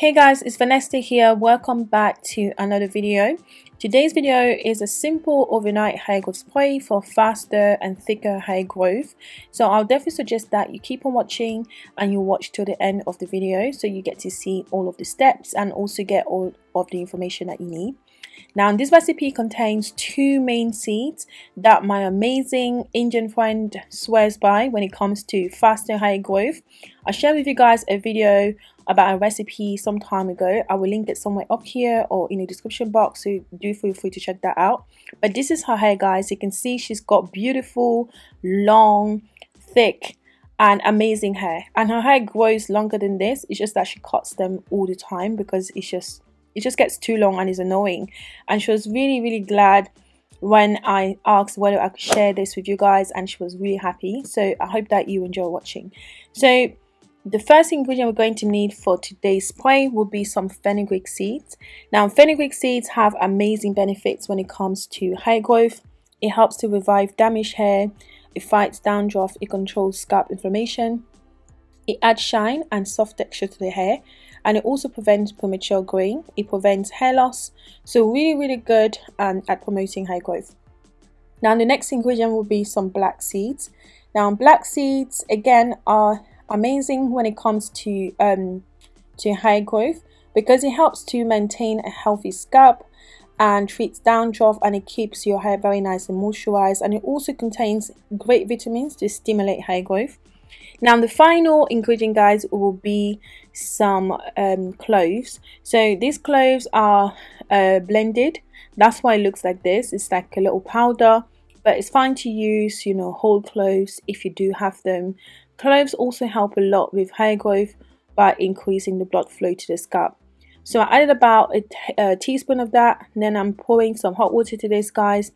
Hey guys, it's Vanessa here. Welcome back to another video. Today's video is a simple overnight hair growth spray for faster and thicker hair growth. So I'll definitely suggest that you keep on watching and you watch till the end of the video so you get to see all of the steps and also get all of the information that you need. Now this recipe contains two main seeds that my amazing Indian friend swears by when it comes to faster hair growth. I shared with you guys a video about a recipe some time ago. I will link it somewhere up here or in the description box so do feel free to check that out. But this is her hair guys. You can see she's got beautiful, long, thick and amazing hair. And her hair grows longer than this. It's just that she cuts them all the time because it's just it just gets too long and is annoying. And she was really really glad when I asked whether I could share this with you guys and she was really happy. So I hope that you enjoy watching. So the first ingredient we're going to need for today's spray will be some fenugreek seeds now fenugreek seeds have amazing benefits when it comes to hair growth it helps to revive damaged hair it fights dandruff it controls scalp inflammation it adds shine and soft texture to the hair and it also prevents premature graying. It prevents hair loss. So really, really good um, at promoting hair growth. Now the next ingredient will be some black seeds. Now black seeds again are amazing when it comes to um, to hair growth because it helps to maintain a healthy scalp and treats dandruff and it keeps your hair very nice and moisturized and it also contains great vitamins to stimulate hair growth now the final ingredient guys will be some um, cloves. So these cloves are uh, blended. That's why it looks like this. It's like a little powder but it's fine to use you know whole cloves if you do have them. Cloves also help a lot with hair growth by increasing the blood flow to the scalp. So I added about a, a teaspoon of that. And then I'm pouring some hot water to this guys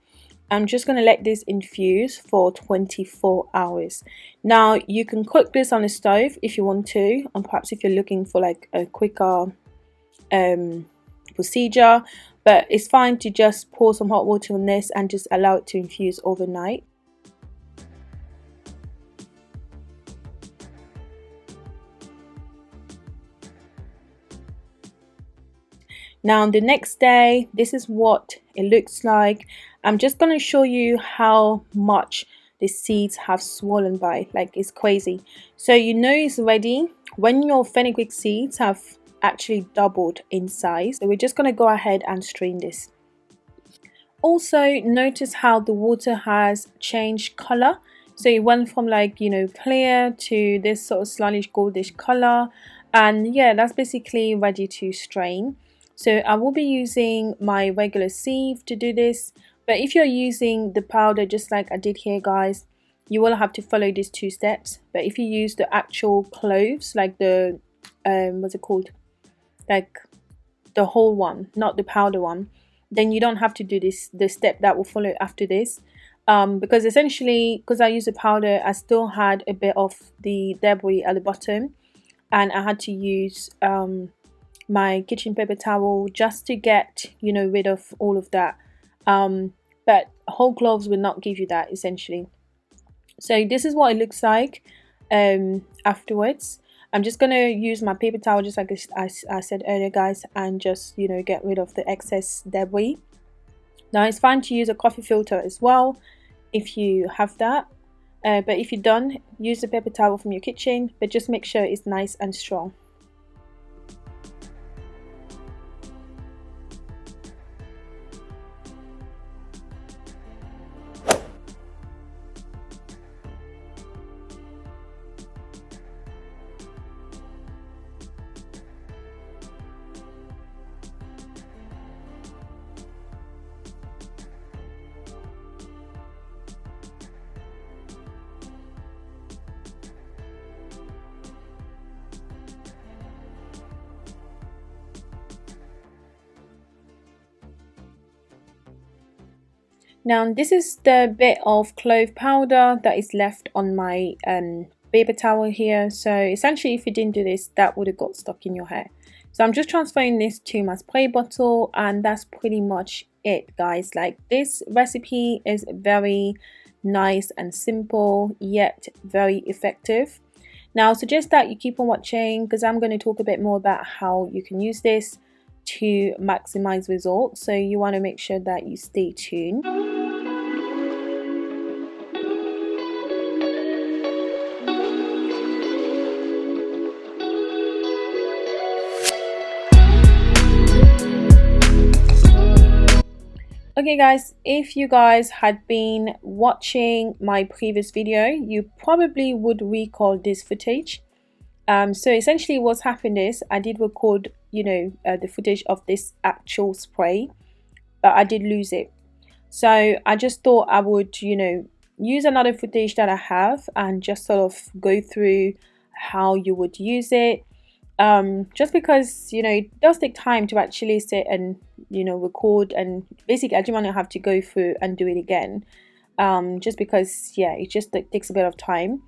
I'm just going to let this infuse for 24 hours. Now you can cook this on a stove if you want to and perhaps if you're looking for like a quicker um, procedure but it's fine to just pour some hot water on this and just allow it to infuse overnight. Now the next day this is what it looks like. I'm just going to show you how much the seeds have swollen by. Like it's crazy. So you know it's ready? When your fenugreek seeds have actually doubled in size so we're just going to go ahead and strain this. Also notice how the water has changed color. So it went from like you know clear to this sort of slightly goldish color. And yeah that's basically ready to strain so I will be using my regular sieve to do this. But if you're using the powder just like I did here guys you will have to follow these two steps. But if you use the actual cloves like the um what's it called? Like the whole one not the powder one then you don't have to do this the step that will follow after this. Um, because essentially because I use the powder I still had a bit of the debris at the bottom. And I had to use um, my kitchen paper towel just to get you know rid of all of that. Um, but whole cloves will not give you that essentially. So this is what it looks like um, afterwards. I'm just gonna use my paper towel just like I, I said earlier guys and just you know get rid of the excess debris now it's fine to use a coffee filter as well if you have that. Uh, but if you don't use the paper towel from your kitchen but just make sure it's nice and strong Now this is the bit of clove powder that is left on my um, paper towel here. So essentially if you didn't do this, that would have got stuck in your hair. So I'm just transferring this to my spray bottle and that's pretty much it guys. Like this recipe is very nice and simple yet very effective. now I suggest that you keep on watching because I'm going to talk a bit more about how you can use this to maximize results so you want to make sure that you stay tuned Okay guys, if you guys had been watching my previous video, you probably would recall this footage. Um, so essentially what's happened is I did record, you know, uh, the footage of this actual spray, but I did lose it. So I just thought I would, you know, use another footage that I have and just sort of go through how you would use it. Um, just because you know it does take time to actually sit and you know record and basically I didn't want to have to go through and do it again. Um, just because yeah it just takes a bit of time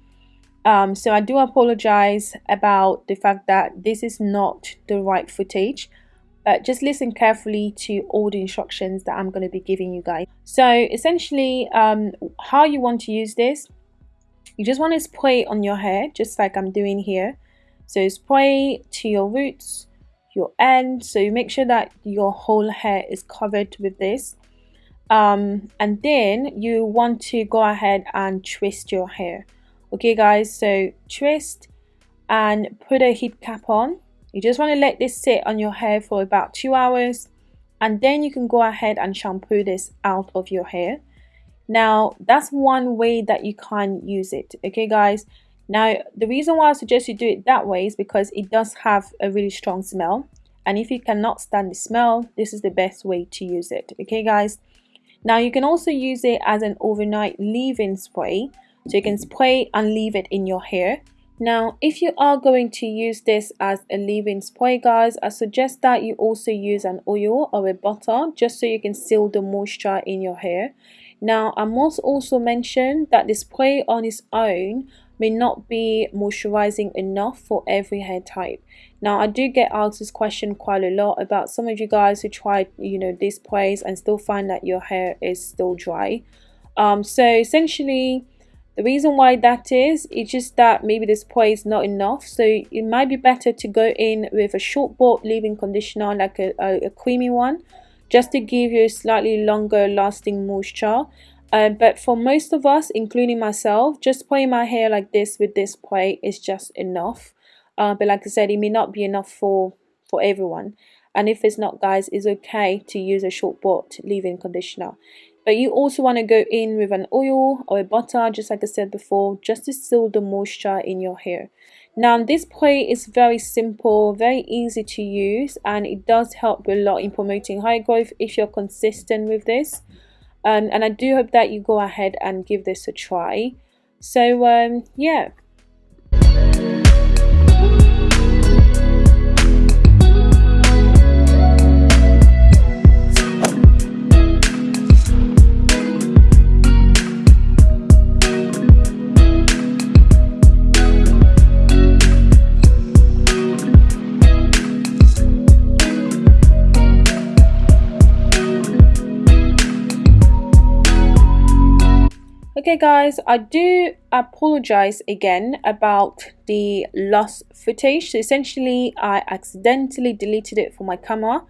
um, so I do apologize about the fact that this is not the right footage but just listen carefully to all the instructions that I'm going to be giving you guys so essentially um, how you want to use this you just want to spray on your hair just like I'm doing here so spray to your roots, your end. So you make sure that your whole hair is covered with this. Um, and then you want to go ahead and twist your hair. Okay guys, so twist and put a heat cap on. You just want to let this sit on your hair for about two hours and then you can go ahead and shampoo this out of your hair. Now that's one way that you can use it. Okay guys, now, the reason why I suggest you do it that way is because it does have a really strong smell. And if you cannot stand the smell, this is the best way to use it. Okay, guys? Now, you can also use it as an overnight leave-in spray. So you can spray and leave it in your hair. Now, if you are going to use this as a leave-in spray, guys, I suggest that you also use an oil or a butter just so you can seal the moisture in your hair. Now, I must also mention that the spray on its own may not be moisturizing enough for every hair type. Now, I do get asked this question quite a lot about some of you guys who tried, you know, this sprays and still find that your hair is still dry. Um, so essentially, the reason why that is, it's just that maybe this spray is not enough. So it might be better to go in with a short bought leave-in conditioner, like a, a, a creamy one, just to give you a slightly longer lasting moisture um, but for most of us, including myself, just spraying my hair like this with this spray is just enough. Uh, but like I said, it may not be enough for, for everyone. And if it's not, guys, it's okay to use a short bought leave-in conditioner. But you also want to go in with an oil or a butter, just like I said before, just to seal the moisture in your hair. Now, this spray is very simple, very easy to use, and it does help a lot in promoting hair growth if you're consistent with this. Um, and I do hope that you go ahead and give this a try. So um, yeah Okay guys, I do apologize again about the lost footage. So essentially I accidentally deleted it from my camera.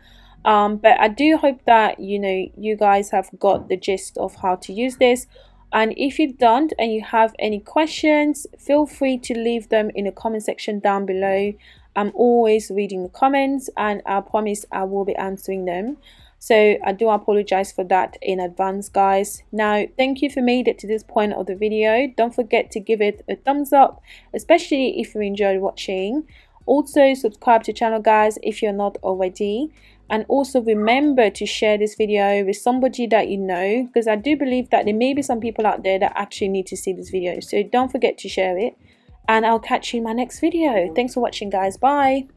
Um, but I do hope that you know you guys have got the gist of how to use this and if you don't and you have any questions feel free to leave them in the comment section down below i'm always reading the comments and i promise i will be answering them so i do apologize for that in advance guys. Now thank you for made it to this point of the video. Don't forget to give it a thumbs up especially if you enjoyed watching. Also subscribe to the channel guys if you're not already. And also remember to share this video with somebody that you know because I do believe that there may be some people out there that actually need to see this video. So don't forget to share it. And I'll catch you in my next video. Thanks for watching guys. Bye